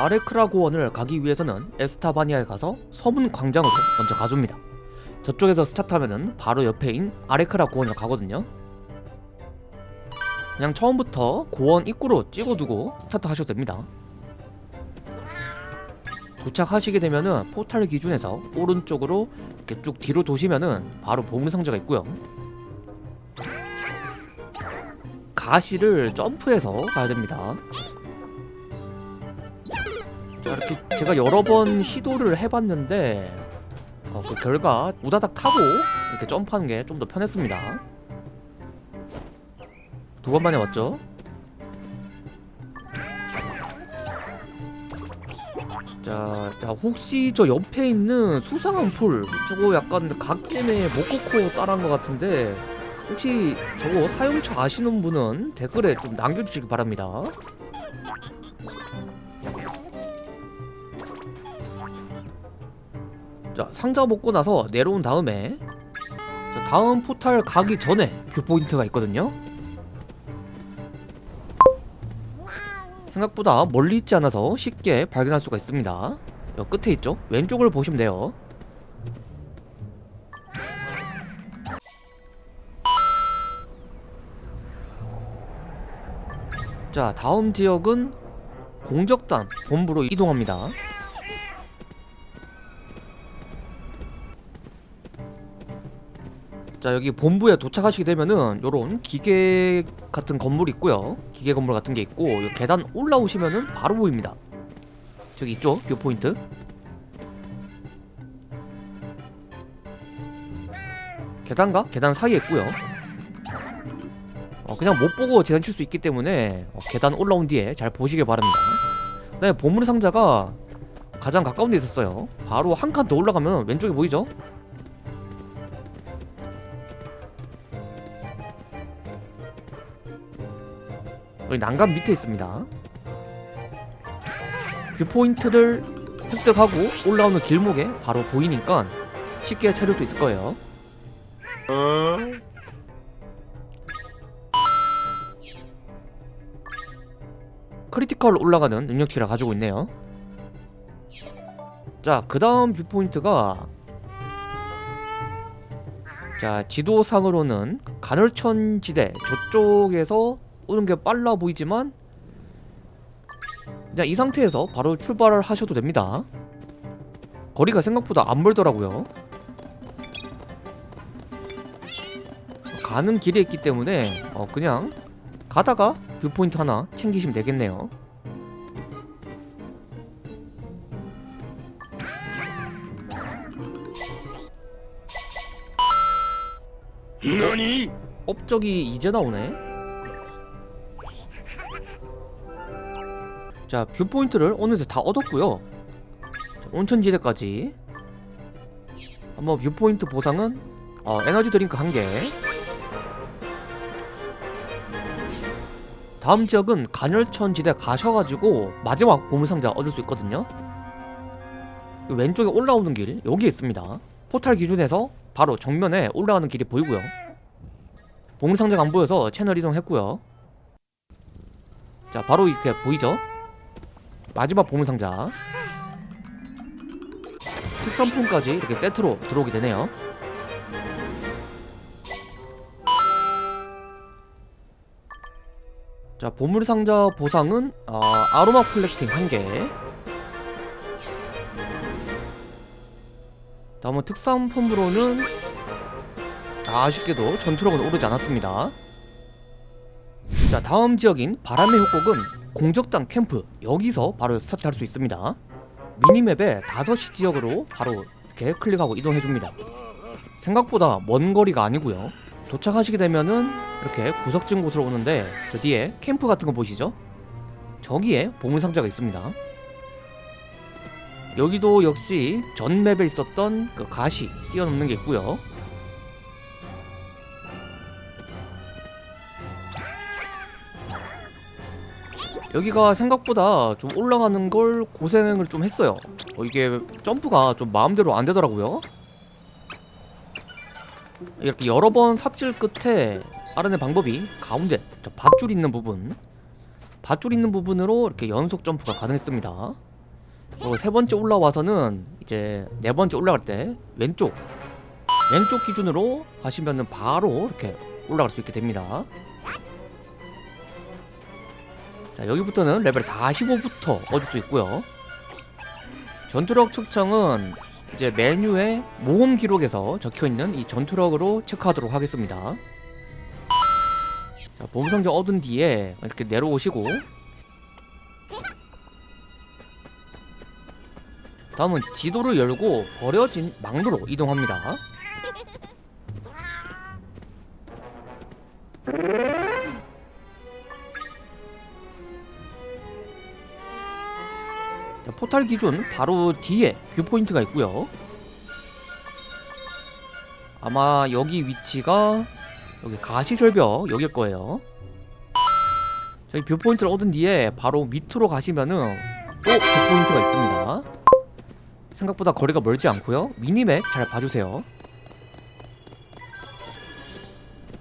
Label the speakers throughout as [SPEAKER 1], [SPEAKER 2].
[SPEAKER 1] 아레크라 고원을 가기 위해서는 에스타바니아에 가서 서문 광장으로 먼저 가줍니다. 저쪽에서 스타트하면은 바로 옆에인 아레크라 고원을 가거든요. 그냥 처음부터 고원 입구로 찍어두고 스타트 하셔도 됩니다. 도착하시게 되면은 포탈 기준에서 오른쪽으로 이렇게 쭉 뒤로 도시면은 바로 보물상자가 있고요. 가시를 점프해서 가야 됩니다. 자 이렇게 제가 여러 번 시도를 해봤는데 어, 그 결과 우다닥 타고 이렇게 점프하는 게 좀 더 편했습니다. 두 번 만에 왔죠? 자, 자 혹시 저 옆에 있는 수상한 풀 저거 약간 각 때문에 모코코 따라한 것 같은데 혹시 저거 사용처 아시는 분은 댓글에 좀 남겨주시기 바랍니다 자 상자 먹고 나서 내려온 다음에 자, 다음 포탈 가기 전에 viewpoint가 있거든요. 생각보다 멀리 있지 않아서 쉽게 발견할 수가 있습니다. 여 끝에 있죠? 왼쪽을 보시면 돼요. 자 다음 지역은 공적단 본부로 이동합니다 자 여기 본부에 도착하시게 되면은 요런 기계 같은 건물이 있고요. 기계 건물 같은 게 있고 요 계단 올라오시면은 바로 보입니다. 저기 있죠 viewpoint. 계단과 계단 사이에 있고요. 어, 그냥 못 보고 지나칠 수 있기 때문에 어, 계단 올라온 뒤에 잘 보시길 바랍니다. 네 보물 상자가 가장 가까운 데 있었어요. 바로 한 칸 더 올라가면 왼쪽에 보이죠? 여기 난간 밑에 있습니다. viewpoint를 획득하고 올라오는 길목에 바로 보이니까 쉽게 찾을 수 있을 거예요. critical 올라가는 능력치를 가지고 있네요. 자 그 다음 viewpoint가 자 지도상으로는 간헐천 지대 저쪽에서 오는 게 빨라 보이지만 그냥 이 상태에서 바로 출발을 하셔도 됩니다. 거리가 생각보다 안 멀더라고요. 가는 길에 있기 때문에 어 그냥 가다가 viewpoint 하나 챙기시면 되겠네요? 업적이 이제 나오네 자 viewpoint를 어느새 다 얻었고요. 자, 온천지대까지. 한번 viewpoint 보상은 어, 에너지 드링크 한개. 다음 지역은 간헐천 지대 가셔가지고 마지막 보물상자 얻을 수 있거든요. 이 왼쪽에 올라오는 길 여기 있습니다. 포탈 기준에서 바로 정면에 올라가는 길이 보이고요. 보물상자가 안 보여서 채널 이동했고요. 자 바로 이렇게 보이죠 마지막 보물상자. 특선품까지 이렇게 세트로 들어오게 되네요. 자 보물상자 보상은 어, 아로마 콜렉팅 1개. 다음은 특산품으로는 아쉽게도 전투력은 오르지 않았습니다. 자 다음 지역인 바람의 협곡은 공적당 캠프 여기서 바로 스타트 할 수 있습니다. 미니맵에 5시 지역으로 바로 이렇게 클릭하고 이동해줍니다. 생각보다 먼 거리가 아니고요. 도착하시게 되면은 이렇게 구석진 곳으로 오는데 저 뒤에 캠프 같은 거 보시죠? 저기에 보물상자가 있습니다. 여기도 역시 전 맵에 있었던 그 가시 뛰어넘는 게 있고요 여기가 생각보다 좀 올라가는 걸 고생을 좀 했어요. 어, 이게 점프가 좀 마음대로 안 되더라고요. 이렇게 여러 번 삽질 끝에 알아낸 방법이 가운데 저 밧줄 있는 부분. 밧줄 있는 부분으로 이렇게 연속 점프가 가능했습니다. 그리고 세 번째 올라와서는 이제 네 번째 올라갈 때 왼쪽 왼쪽 기준으로 가시면은 바로 이렇게 올라갈 수 있게 됩니다. 자 여기부터는 레벨 45부터 얻을 수 있고요. 전투력 측정은 이제 메뉴에 모험 기록에서 적혀 있는 이 전투력으로 체크하도록 하겠습니다. 자 보물상자 얻은 뒤에 이렇게 내려오시고 다음은 지도를 열고 버려진 망루로 이동합니다. 포탈 기준 바로 뒤에 viewpoint가 있고요. 아마 여기 위치가 여기 가시절벽 여길 거예요. 저희 viewpoint를 얻은 뒤에 바로 밑으로 가시면은 또 viewpoint가 있습니다. 생각보다 거리가 멀지 않고요. minimap 잘 봐주세요.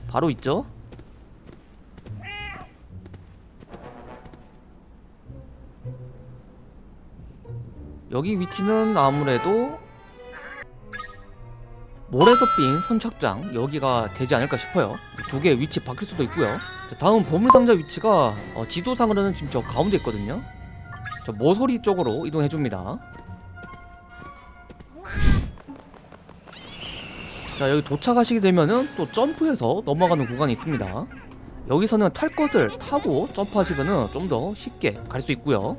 [SPEAKER 1] 바로 있죠? 여기 위치는 아무래도 모래더빙 선착장 여기가 되지 않을까 싶어요. 두 개의 위치 바뀔 수도 있고요. 자, 다음 보물상자 위치가 어, 지도상으로는 지금 저 가운데 있거든요. 저 모서리 쪽으로 이동해줍니다. 자 여기 도착하시게 되면은 또 점프해서 넘어가는 구간이 있습니다. 여기서는 탈 것을 타고 점프하시면은 좀 더 쉽게 갈 수 있고요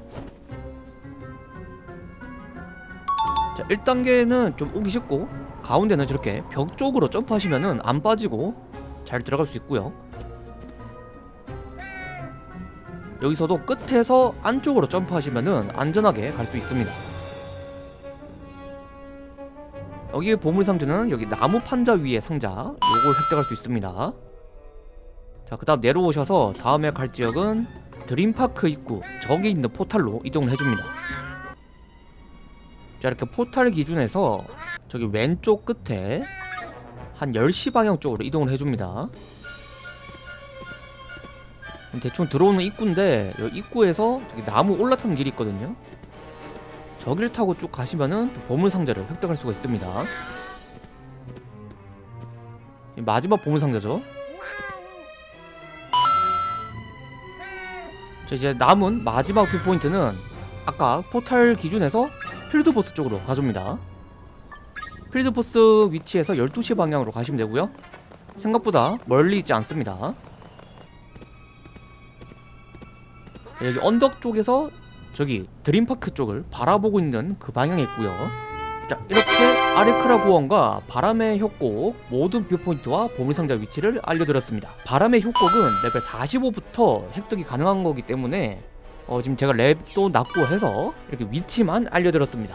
[SPEAKER 1] 자 1단계는 좀 오기 쉽고 가운데는 저렇게 벽 쪽으로 점프하시면은 안 빠지고 잘 들어갈 수 있고요. 여기서도 끝에서 안쪽으로 점프하시면은 안전하게 갈 수 있습니다. 여기 보물 상자는 여기 나무 판자 위에 상자 요걸 획득할 수 있습니다. 자그 다음 내려오셔서 다음에 갈 지역은 드림파크 입구 저기 있는 포탈로 이동을 해줍니다 자 이렇게 포탈 기준에서 저기 왼쪽 끝에 한 10시 방향 쪽으로 이동을 해줍니다. 대충 들어오는 입구인데 이 입구에서 저기 나무 올라타는 길이 있거든요. 저길 타고 쭉 가시면은 또 보물상자를 획득할 수가 있습니다. 이 마지막 보물상자죠? 자 이제 남은 마지막 viewpoint는 아까 포탈 기준에서 필드 보스 쪽으로 가줍니다. 필드 보스 위치에서 12시 방향으로 가시면 되고요. 생각보다 멀리 있지 않습니다. 자, 여기 언덕 쪽에서 저기 드림파크 쪽을 바라보고 있는 그 방향에 있고요. 자 이렇게 아리크라 고원과 바람의 협곡 모든 viewpoint와 보물상자 위치를 알려드렸습니다. 바람의 협곡은 레벨 45부터 획득이 가능한 거기 때문에 어, 지금 제가 랩도 낮고 해서 이렇게 위치만 알려드렸습니다